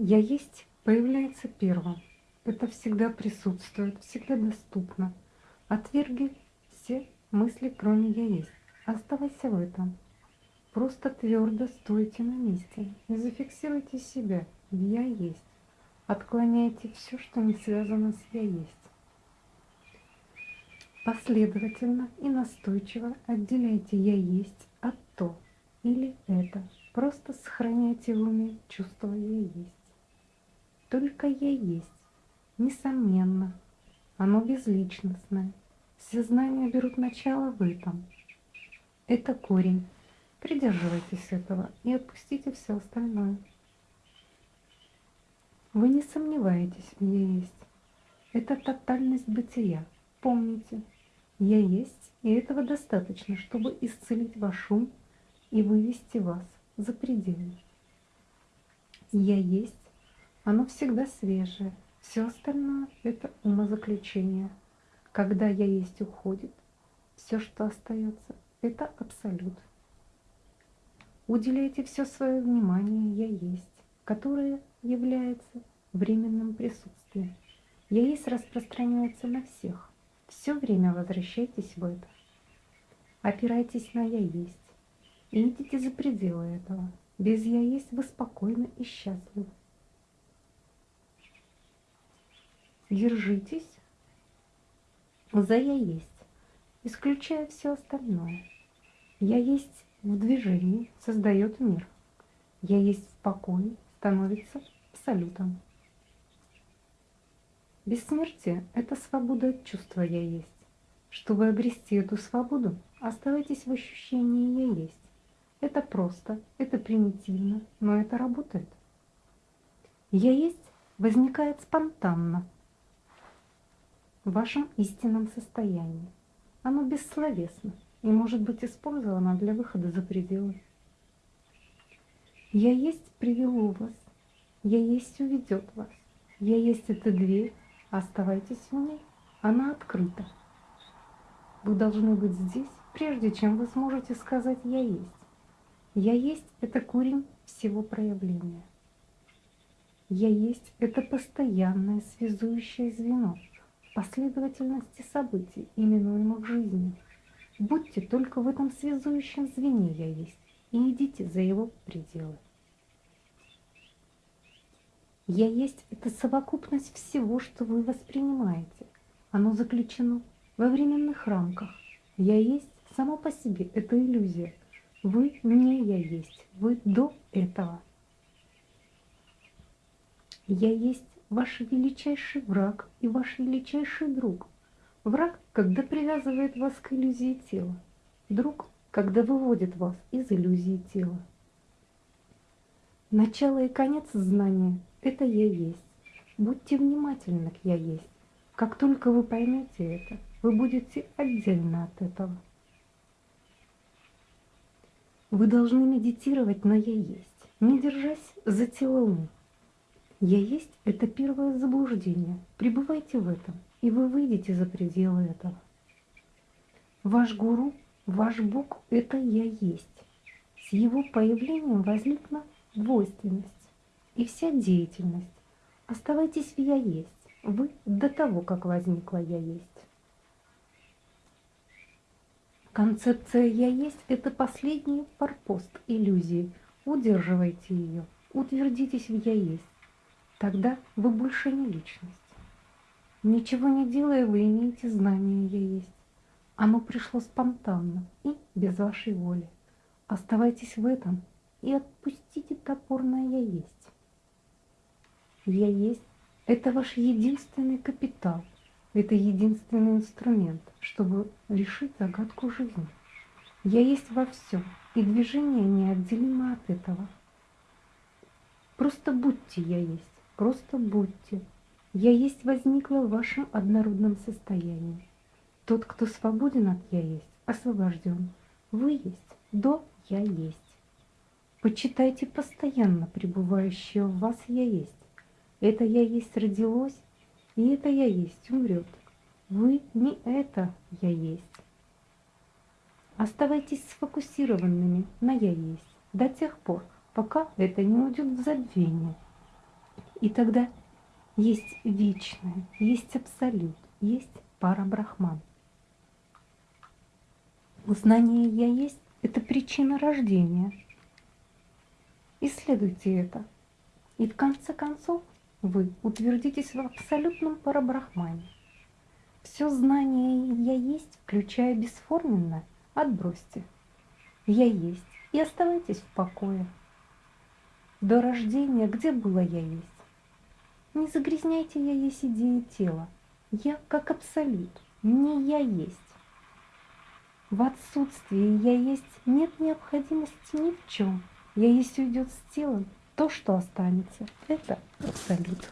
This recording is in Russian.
Я есть появляется первым. Это всегда присутствует, всегда доступно. Отверги все мысли, кроме «я есть». Оставайся в этом. Просто твердо стойте на месте и зафиксируйте себя в «я есть». Отклоняйте все, что не связано с «я есть». Последовательно и настойчиво отделяйте «я есть» от «то» или «это». Просто сохраняйте в уме чувство «я есть». Только «я есть». Несомненно, оно безличностное. Все знания берут начало в этом. Это корень. Придерживайтесь этого и отпустите все остальное. Вы не сомневаетесь «я есть». Это тотальность бытия. Помните, «я есть», и этого достаточно, чтобы исцелить ваш ум и вывести вас за пределы. «Я есть», оно всегда свежее. Все остальное – это умозаключение. Когда «я есть» уходит, все, что остается, это абсолют. Уделяйте все свое внимание «я есть», которое является временным присутствием. «Я есть» распространяется на всех. Все время возвращайтесь в это. Опирайтесь на «я есть» и идите за пределы этого. Без «я есть» вы спокойны и счастливы. Держитесь за «я есть», исключая все остальное. «Я есть» в движении создает мир. «Я есть» в покое становится абсолютом. Бессмертие – это свобода от чувства «я есть». Чтобы обрести эту свободу, оставайтесь в ощущении «я есть». Это просто, это примитивно, но это работает. «Я есть» возникает спонтанно, в вашем истинном состоянии. Оно бессловесно и может быть использовано для выхода за пределы. Я есть привело вас, я есть уведет вас, я есть эта дверь, оставайтесь в ней, она открыта. Вы должны быть здесь, прежде чем вы сможете сказать «я есть». «Я есть» — это корень всего проявления. «Я есть» — это постоянное связующее звено — последовательности событий, именуемых жизнью. Будьте только в этом связующем звене «Я есть» и идите за его пределы. «Я есть» — это совокупность всего, что вы воспринимаете. Оно заключено во временных рамках. «Я есть» само по себе — это иллюзия. Вы не «Я есть», вы до этого. «Я есть» ваш величайший враг и ваш величайший друг. Враг, когда привязывает вас к иллюзии тела. Друг, когда выводит вас из иллюзии тела. Начало и конец знания – это «я есть». Будьте внимательны к «я есть». Как только вы поймете это, вы будете отдельно от этого. Вы должны медитировать на «я есть», не держась за тело ум. Я есть – это первое заблуждение. Пребывайте в этом, и вы выйдете за пределы этого. Ваш гуру, ваш Бог – это Я есть. С его появлением возникла двойственность и вся деятельность. Оставайтесь в Я есть. Вы до того, как возникла Я есть. Концепция «я есть» – это последний форпост иллюзии. Удерживайте ее, утвердитесь в «я есть». Тогда вы больше не личность. Ничего не делая, вы имеете знание «Я есть». Оно пришло спонтанно и без вашей воли. Оставайтесь в этом и отпустите топорное «Я есть». «Я есть» — это ваш единственный капитал, это единственный инструмент, чтобы решить загадку жизни. «Я есть» во всем, и движение неотделимо от этого. Просто будьте «Я есть». Просто будьте. Я есть возникла в вашем однородном состоянии. Тот, кто свободен от «я есть», освобожден. Вы есть, до «я есть». Почитайте постоянно пребывающее в вас «я есть». Это «я есть» родилось, и это «я есть» умрет. Вы не это «я есть». Оставайтесь сфокусированными на «я есть» до тех пор, пока это не уйдет в забвение – И тогда есть вечное, есть абсолют, есть пара брахман. Знание «я есть» — это причина рождения. Исследуйте это. И в конце концов вы утвердитесь в абсолютном парабрахмане. Все знание «я есть», включая бесформенное, отбросьте. «Я есть» и оставайтесь в покое. До рождения где было «я есть»? Не загрязняйте «я есть» идеи тела. Я как абсолют, не «я есть». В отсутствии «я есть» нет необходимости ни в чем. «Я есть» уйдет с телом, то, что останется, это абсолют.